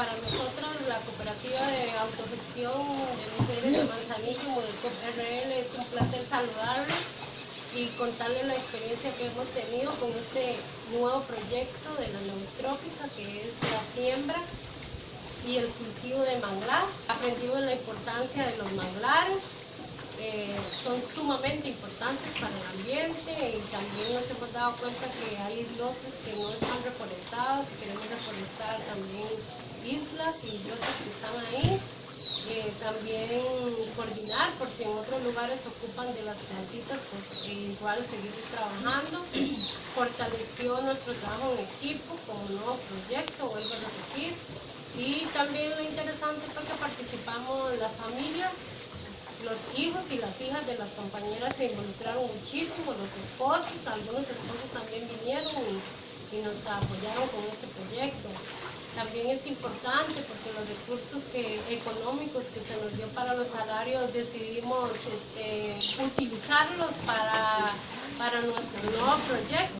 para nosotros la cooperativa de autogestión de mujeres de Manzanillo, Modelcop RL, es un placer saludarles y contarles la experiencia que hemos tenido con este nuevo proyecto de la neutrópica que es la siembra y el cultivo de manglar. Aprendimos la importancia de los manglares, eh, son sumamente importantes para el ambiente y también nos hemos dado cuenta que hay lotes que no están reforestados y queremos reforestar islas y otras que están ahí. Eh, también coordinar por si en otros lugares ocupan de las plantitas, pues eh, igual seguir trabajando. Fortaleció nuestro trabajo en equipo como nuevo proyecto, vuelvo a repetir. Y también lo interesante fue que participamos las familias, los hijos y las hijas de las compañeras se involucraron muchísimo, los esposos, algunos esposos también vinieron y nos apoyaron con este proyecto. También es importante porque los recursos económicos que se nos dio para los salarios decidimos este, utilizarlos para, para nuestro nuevo proyecto.